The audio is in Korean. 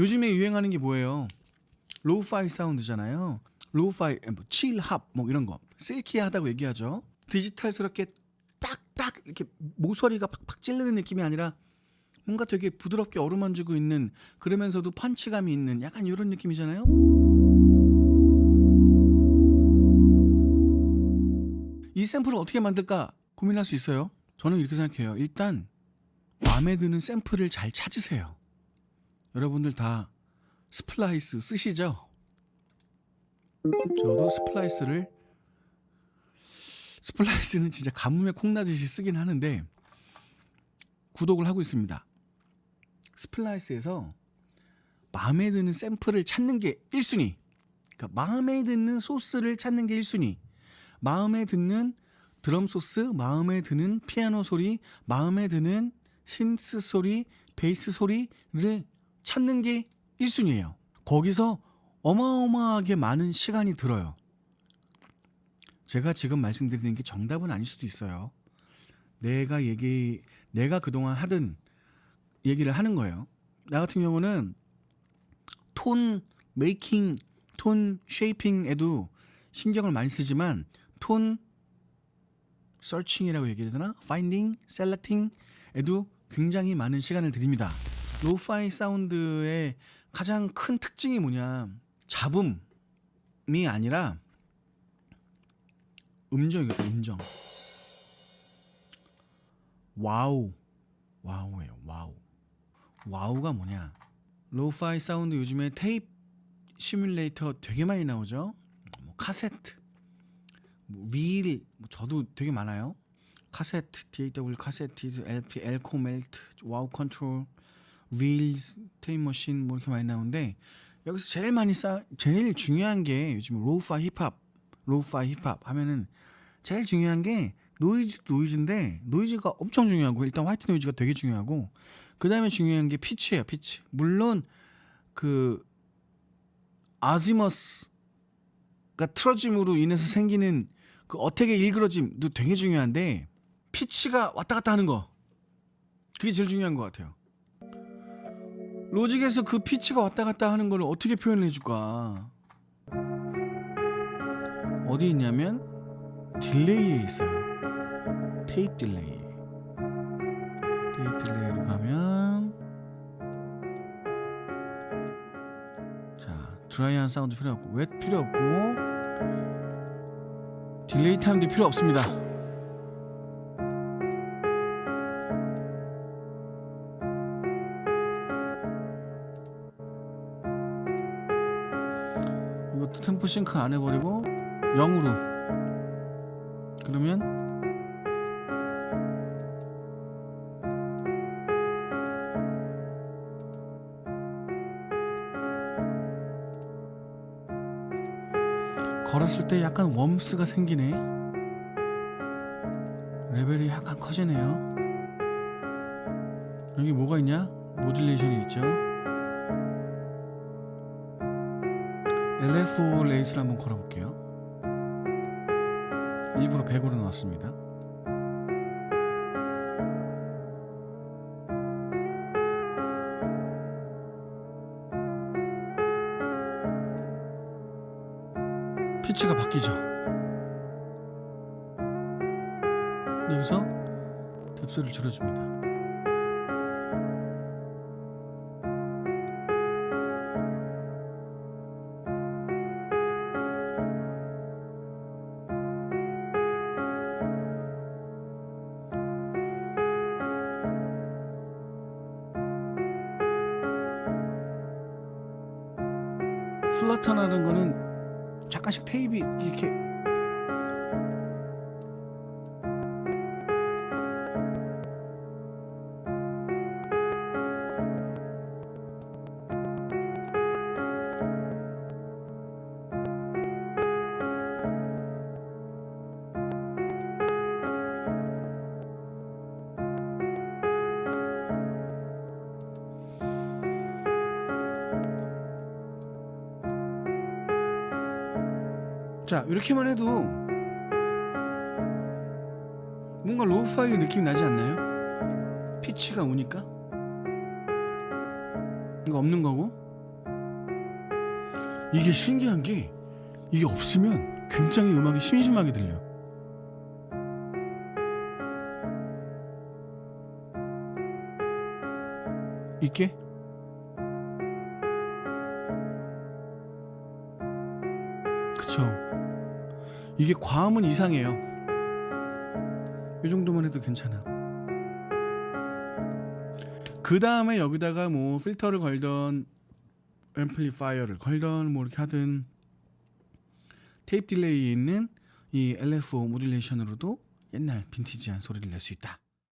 요즘에 유행하는 게 뭐예요? lo-fi 사운드잖아요. lo-fi, 뭐 chillhop 뭐 이런 거 silky하다고 얘기하죠. 디지털스럽게 딱딱 이렇게 모서리가 팍팍 찌르는 느낌이 아니라 뭔가 되게 부드럽게 어루만지고 있는 그러면서도 펀치감이 있는 약간 이런 느낌이잖아요. 이 샘플을 어떻게 만들까 고민할 수 있어요. 저는 이렇게 생각해요. 일단 마음에 드는 샘플을 잘 찾으세요. 여러분들 다 Splice 쓰시죠? 저도 Splice를 Splice는 진짜 가뭄에 콩나듯이 쓰긴 하는데 구독을 하고 있습니다. Splice에서 마음에 드는 샘플을 찾는 게 1순위. 그러니까 마음에 드는 소스를 찾는 게 1순위. 마음에 드는 드럼 소스, 마음에 드는 피아노 소리, 마음에 드는 신스 소리, 베이스 소리를 찾는 게 1순위예요. 거기서 어마어마하게 많은 시간이 들어요. 제가 지금 말씀드리는 게 정답은 아닐 수도 있어요. 내가 얘기, 내가 그동안 하던 얘기를 하는 거예요. 나 같은 경우는 톤 메이킹, tone shaping에도 신경을 많이 쓰지만 tone searching이라고 얘기해야 되나? finding, selecting에도 굉장히 많은 시간을 들입니다. lo-fi 사운드의 가장 큰 특징이 뭐냐? 잡음이 아니라 음정이에요. 음정. wow. wow예요. wow. wow가 뭐냐? lo-fi 사운드 요즘에 테이프 시뮬레이터 되게 많이 나오죠. 뭐 카세트, 뭐 릴, 뭐 저도 되게 많아요. 카세트, DAW 카세트, LP, 엘코 멜트, Wow Control, 릴, 테이프 머신 뭐 이렇게 많이 나오는데 여기서 제일 많이 싸 제일 중요한 게 요즘 lo-fi 힙합, lo-fi 힙합 하면은 제일 중요한 게 노이즈 노이즈인데 노이즈가 엄청 중요하고 일단 white noise가 되게 중요하고 그 다음에 중요한 게 피치예요 피치 물론 그 azimuth가 틀어짐으로 인해서 생기는 그 attack의 일그러짐도 되게 중요한데 피치가 왔다 갔다 하는 거 그게 제일 중요한 것 같아요 Logic에서 그 피치가 왔다 갔다 하는 걸 어떻게 표현을 해줄까? 어디 있냐면 delay에 있어요. tape delay. tape delay로 가면 자 dry한 사운드 필요 없고 웻 필요 없고 delay time도 필요 없습니다 이것도 tempo sync 안 해버리고 0으로. 그러면 걸었을 때 약간 웜스가 생기네. 레벨이 약간 커지네요. 여기 뭐가 있냐? 모듈레이션이 있죠 LFO 레이스를 한번 걸어볼게요. 일부러 100으로 넣었습니다. 피치가 바뀌죠. 여기서 뎁스를 줄여줍니다 플러터라는 거는 잠깐씩 테이프 이렇게 자 이렇게만 해도 뭔가 로우파이 느낌이 나지 않나요? 피치가 오니까 이거 없는 거고 이게 신기한 게 이게 없으면 굉장히 음악이 심심하게 들려. 있게? 그쵸. 이게 과하면 이상해요. 이 정도만 해도 괜찮아. 그 다음에 여기다가 뭐 필터를 걸던 amplifier를 걸던 뭐 이렇게 하든 tape delay에 있는 이 LFO 모듈레이션으로도 옛날 빈티지한 소리를 낼 수 있다.